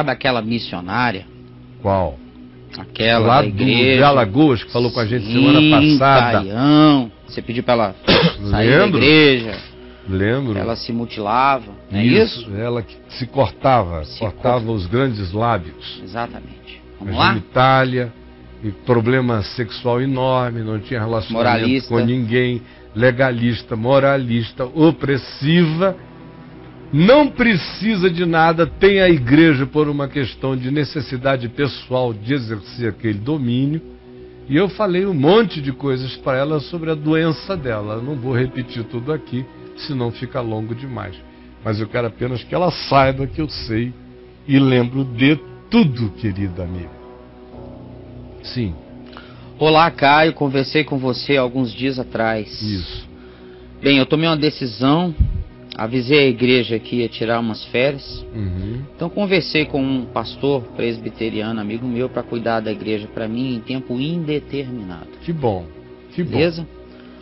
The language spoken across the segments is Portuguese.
Sabe aquela missionária? Qual? Aquela Lá da do igreja. de Alagoas, que falou com a gente Sim, semana passada. Caião. Você pediu pra ela sair da Lembro. igreja. Lembro. Ela se mutilava. Não é isso? Ela que se cortava, Se cortava os grandes lábios. Exatamente. Vamos lá? genitália, e problema sexual enorme, não tinha relacionamento Moralista. com ninguém, legalista, moralista, opressiva, não precisa de nada, tem a igreja por uma questão de necessidade pessoal de exercer aquele domínio. E eu falei um monte de coisas para ela sobre a doença dela. Eu não vou repetir tudo aqui, senão fica longo demais. Mas eu quero apenas que ela saiba que eu sei e lembro de tudo, querida amiga. Sim, Olá, Caio. Conversei com você alguns dias atrás. isso. Bem, eu tomei uma decisão. Avisei a igreja que ia tirar umas férias. Uhum. Então conversei com um pastor presbiteriano, amigo meu, para cuidar da igreja para mim em tempo indeterminado. Que bom. Que bom. Beleza?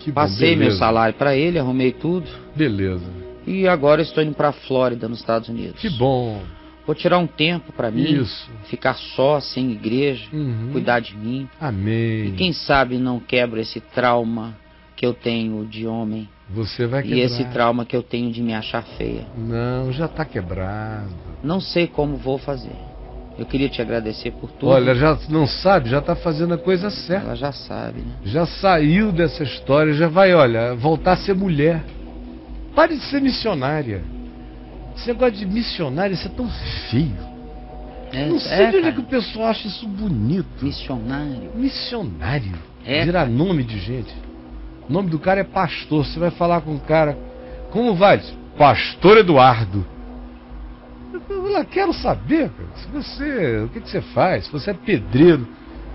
Que bom, Passei meu beleza. salário para ele, arrumei tudo Beleza. e agora estou indo para Flórida, nos Estados Unidos. Que bom. Vou tirar um tempo para mim, Isso. ficar só, sem igreja, Uhum. cuidar de mim. Amém. E quem sabe não quebro esse trauma que eu tenho de homem Você vai e quebrar. esse trauma que eu tenho de me achar feia. Não, já está quebrado. Não sei como vou fazer. Eu queria te agradecer por tudo. Olha, já não sabe, já está fazendo a coisa certa. Ela já sabe, né? Já saiu dessa história, já vai, olha, voltar a ser mulher. Pare de ser missionária. Esse negócio de missionária, isso é tão feio. É, não sei é, de onde é que o pessoal acha isso bonito. Missionário. Missionário. É, Virar nome de gente. O nome do cara é pastor. Você vai falar com o cara. Como vai? Pastor Eduardo. Eu falo, "Eu quero saber, cara, se você. O que, que você faz? Se você é pedreiro,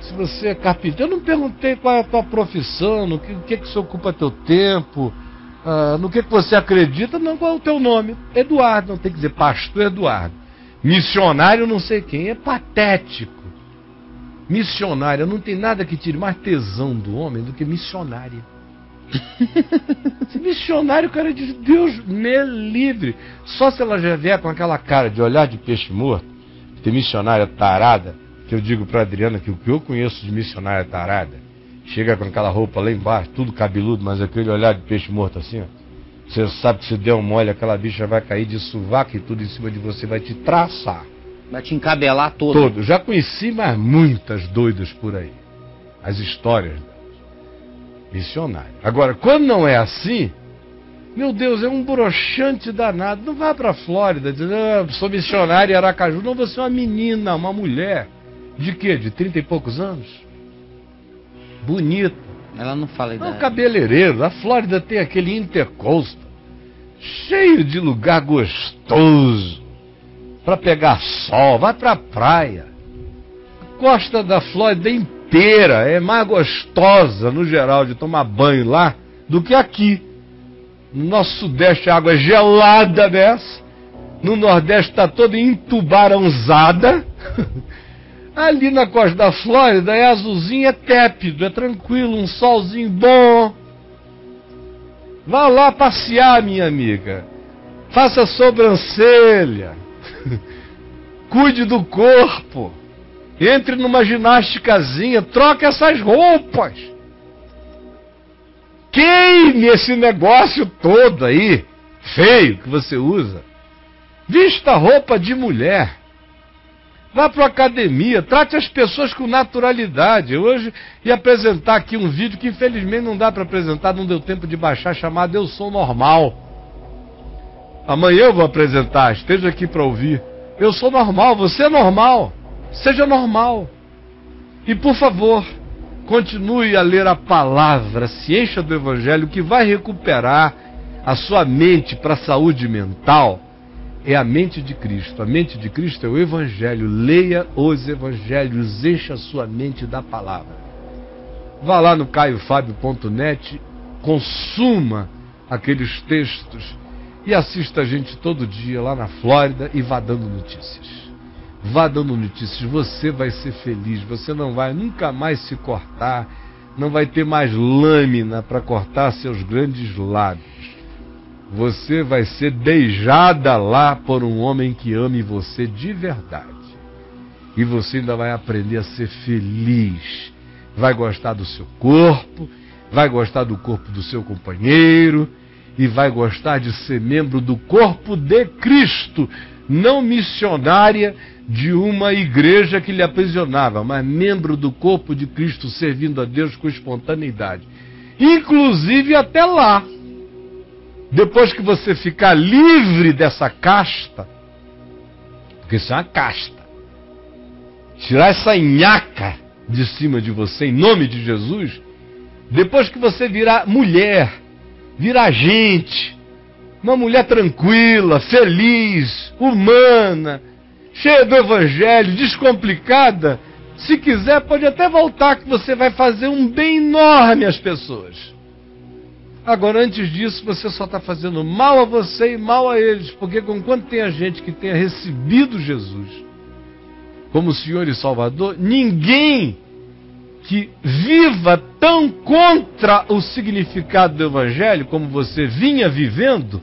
se você é carpinteiro. Eu não perguntei qual é a tua profissão, no que, que, que você ocupa teu tempo, ah, no que, que você acredita, não, qual é o teu nome? Eduardo, não tem que dizer pastor Eduardo. Missionário não sei quem, é patético. Missionária, não tem nada que tire mais tesão do homem do que missionária. Esse missionário, cara, diz, Deus me livre. Só se ela já vier com aquela cara de olhar de peixe morto, de missionária tarada, que eu digo pra Adriana que o que eu conheço de missionária tarada, chega com aquela roupa lá embaixo, tudo cabeludo, mas aquele olhar de peixe morto assim, ó. Você sabe que se der um mole, aquela bicha vai cair de sovaco e tudo em cima de você, vai te traçar. Vai te encabelar todo. Todo. Já conheci mais muitas doidas por aí. As histórias missionárias. Agora, quando não é assim, meu Deus, é um broxante danado. Não vá pra Flórida dizendo, ah, sou missionária em Aracaju. Não, você é uma menina, uma mulher. De quê? De trinta e poucos anos? Bonita. Ela não fala É um idade. cabeleireiro. A Flórida tem aquele intercoast cheio de lugar gostoso para pegar sol. Vai pra praia. A costa da Flórida inteira é mais gostosa, no geral, de tomar banho lá do que aqui. No nosso sudeste a água é gelada dessa. No nordeste está toda entubarãozada. Ali na costa da Flórida é azulzinho, é tépido, é tranquilo, um solzinho bom. Vá lá passear, minha amiga. Faça sobrancelha. Cuide do corpo. Entre numa ginásticazinha, troque essas roupas. Queime esse negócio todo aí, feio que você usa. Vista roupa de mulher. Vá para academia, trate as pessoas com naturalidade. Hoje ia apresentar aqui um vídeo que infelizmente não dá para apresentar, não deu tempo de baixar, chamado Eu Sou Normal. Amanhã eu vou apresentar, esteja aqui para ouvir. Eu sou normal, você é normal. Seja normal. E por favor, continue a ler a palavra, se encha do Evangelho, que vai recuperar a sua mente para a saúde mental é a mente de Cristo. A mente de Cristo é o Evangelho. Leia os Evangelhos, encha a sua mente da palavra. Vá lá no caiofábio.net, consuma aqueles textos e assista a gente todo dia lá na Flórida e vá dando notícias. Vá dando notícias, você vai ser feliz, você não vai nunca mais se cortar, não vai ter mais lâmina para cortar seus grandes lábios. você vai ser beijada lá por um homem que ame você de verdade. E você ainda vai aprender a ser feliz. Vai gostar do seu corpo, vai gostar do corpo do seu companheiro e vai gostar de ser membro do corpo de Cristo, não missionária de uma igreja que lhe aprisionava, mas membro do corpo de Cristo, servindo a Deus com espontaneidade. Inclusive até lá. Depois que você ficar livre dessa casta, porque isso é uma casta, tirar essa nhaca de cima de você em nome de Jesus, depois que você virar mulher, virar gente, uma mulher tranquila, feliz, humana, cheia do evangelho, descomplicada, se quiser pode até voltar que você vai fazer um bem enorme às pessoas. Agora, antes disso, você só está fazendo mal a você e mal a eles, porque quanto tem a gente que tenha recebido Jesus como Senhor e Salvador, ninguém que viva tão contra o significado do Evangelho como você vinha vivendo,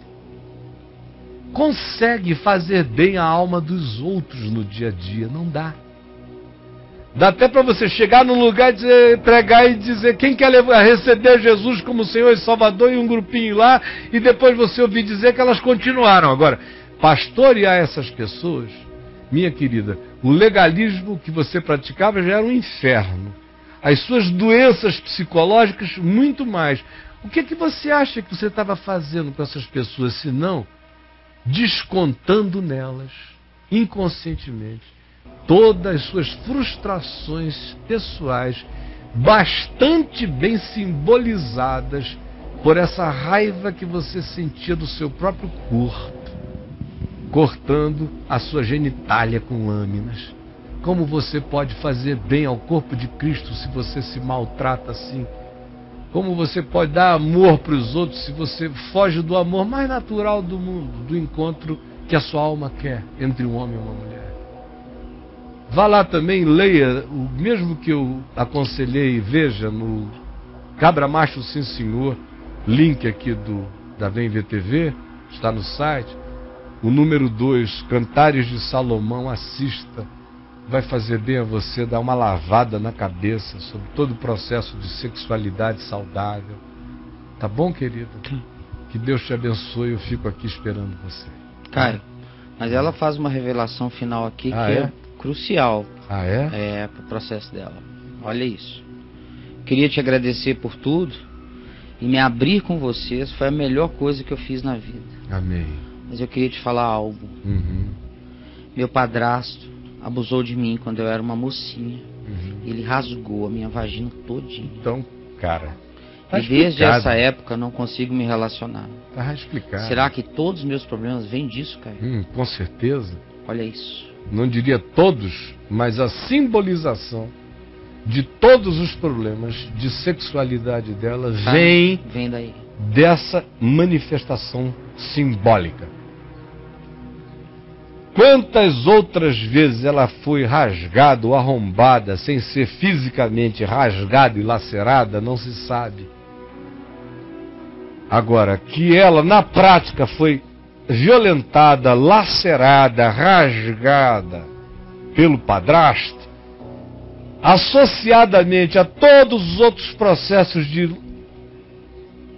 consegue fazer bem a alma dos outros no dia a dia. Não dá. Dá até para você chegar num lugar dizer, pregar e dizer quem quer levar, receber Jesus como Senhor e Salvador e um grupinho lá, e depois você ouvir dizer que elas continuaram. Agora, pastorear essas pessoas, minha querida, o legalismo que você praticava já era um inferno. As suas doenças psicológicas, muito mais. O que, é que você acha que você estava fazendo com essas pessoas, se não descontando nelas, inconscientemente? todas as suas frustrações pessoais, bastante bem simbolizadas por essa raiva que você sentia do seu próprio corpo, cortando a sua genitália com lâminas. Como você pode fazer bem ao corpo de Cristo se você se maltrata assim? Como você pode dar amor para os outros se você foge do amor mais natural do mundo, do encontro que a sua alma quer entre um homem e uma mulher? Vá lá também, leia o mesmo que eu aconselhei, veja no Cabra Macho Sim Senhor, link aqui do da Vem VTV, está no site. O número 2, Cantares de Salomão, assista. Vai fazer bem a você dar uma lavada na cabeça sobre todo o processo de sexualidade saudável. Tá bom, querido? Que Deus te abençoe, eu fico aqui esperando você. Caio, mas ela faz uma revelação final aqui ah, que é? é crucial ah, é? é, para o processo dela. Olha isso. Queria te agradecer por tudo e me abrir com vocês foi a melhor coisa que eu fiz na vida. Amém. Mas eu queria te falar algo. Uhum. Meu padrasto abusou de mim quando eu era uma mocinha. Uhum. Ele rasgou a minha vagina todinha. Então, cara. Tá e desde essa época não consigo me relacionar. Tá explicado. Será que todos os meus problemas vêm disso, cara? Hum, com certeza. Olha isso. Não diria todos, mas a simbolização de todos os problemas de sexualidade dela Tá? vem Vem daí. dessa manifestação simbólica. Quantas outras vezes ela foi rasgada ou arrombada sem ser fisicamente rasgada e lacerada, não se sabe. Agora, que ela na prática foi violentada, lacerada, rasgada pelo padrasto, associadamente a todos os outros processos de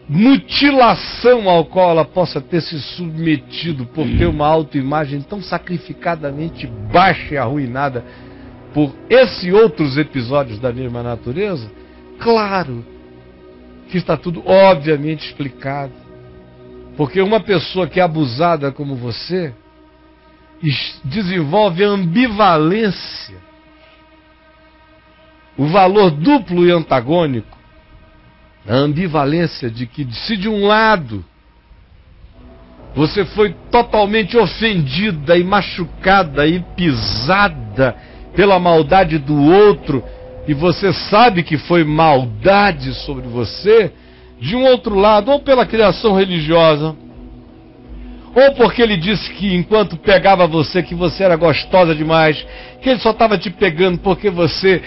mutilação ao qual ela possa ter se submetido por ter uma autoimagem tão sacrificadamente baixa e arruinada por esses outros episódios da mesma natureza, claro que está tudo obviamente explicado. Porque uma pessoa que é abusada como você desenvolve ambivalência, o valor duplo e antagônico, a ambivalência de que, se de um lado você foi totalmente ofendida e machucada e pisada pela maldade do outro, e você sabe que foi maldade sobre você, de um outro lado, ou pela criação religiosa, ou porque ele disse que enquanto pegava você, que você era gostosa demais, que ele só estava te pegando porque você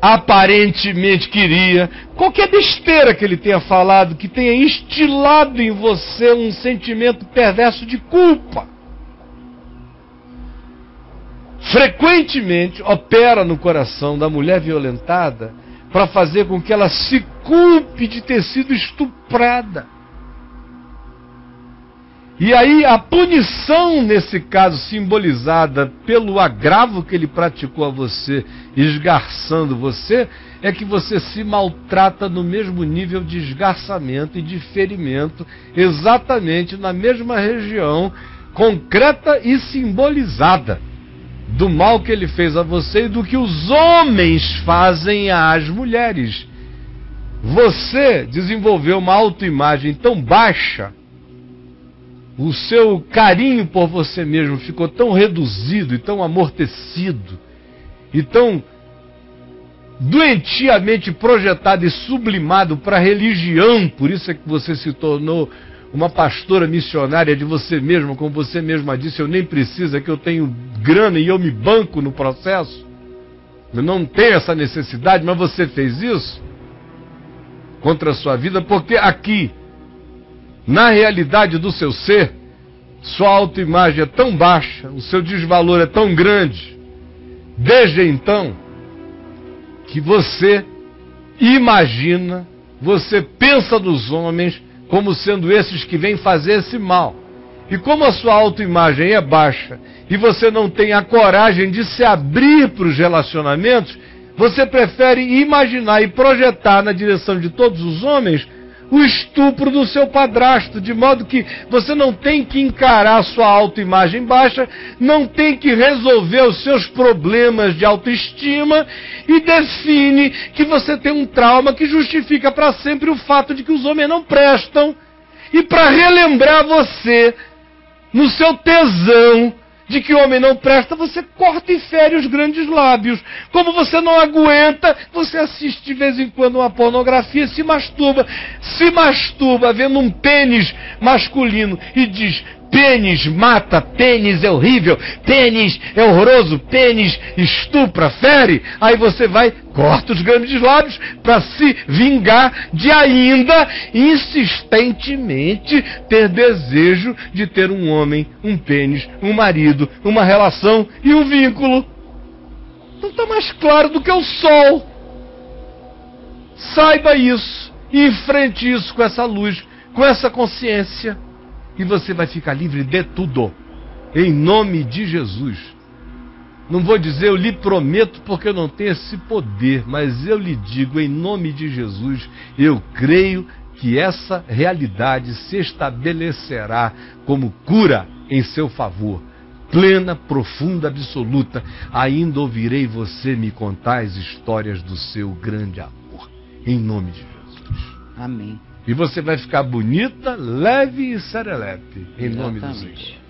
aparentemente queria, qualquer besteira que ele tenha falado que tenha instilado em você um sentimento perverso de culpa. Frequentemente opera no coração da mulher violentada para fazer com que ela se culpe de ter sido estuprada. E aí a punição, nesse caso, simbolizada pelo agravo que ele praticou a você, esgarçando você, é que você se maltrata no mesmo nível de esgarçamento e de ferimento, exatamente na mesma região concreta e simbolizada do mal que ele fez a você e do que os homens fazem às mulheres. Você desenvolveu uma autoimagem tão baixa o seu carinho por você mesmo ficou tão reduzido e tão amortecido e tão doentiamente projetado e sublimado para a religião, por isso é que você se tornou uma pastora missionária de você mesmo, como você mesma disse, eu nem preciso, é que eu tenho grana e eu me banco no processo. Eu não tenho essa necessidade, mas você fez isso contra a sua vida, porque aqui na realidade do seu ser, sua autoimagem é tão baixa, o seu desvalor é tão grande, desde então, que você imagina, você pensa dos homens como sendo esses que vêm fazer esse mal. E como a sua autoimagem é baixa e você não tem a coragem de se abrir para os relacionamentos, você prefere imaginar e projetar na direção de todos os homens o estupro do seu padrasto, de modo que você não tem que encarar sua autoimagem baixa, não tem que resolver os seus problemas de autoestima e define que você tem um trauma que justifica para sempre o fato de que os homens não prestam. E para relembrar você, no seu tesão, de que o homem não presta, você corta e fere os grandes lábios. Como você não aguenta, você assiste de vez em quando uma pornografia se masturba. Se masturba vendo um pênis masculino e diz: Pênis mata, pênis é horrível, pênis é horroroso, pênis estupra, fere. Aí você vai, corta os grandes lábios para se vingar de ainda insistentemente ter desejo de ter um homem, um pênis, um marido, uma relação e um vínculo. Não está mais claro do que o sol. Saiba isso e enfrente isso com essa luz, com essa consciência e você vai ficar livre de tudo. Em nome de Jesus. Não vou dizer eu lhe prometo porque eu não tenho esse poder, mas eu lhe digo em nome de Jesus, eu creio que essa realidade se estabelecerá como cura em seu favor. Plena, profunda, absoluta. Ainda ouvirei você me contar as histórias do seu grande amor. Em nome de Jesus. Amém. E você vai ficar bonita, leve e serelepe. Em Exatamente. nome do Senhor.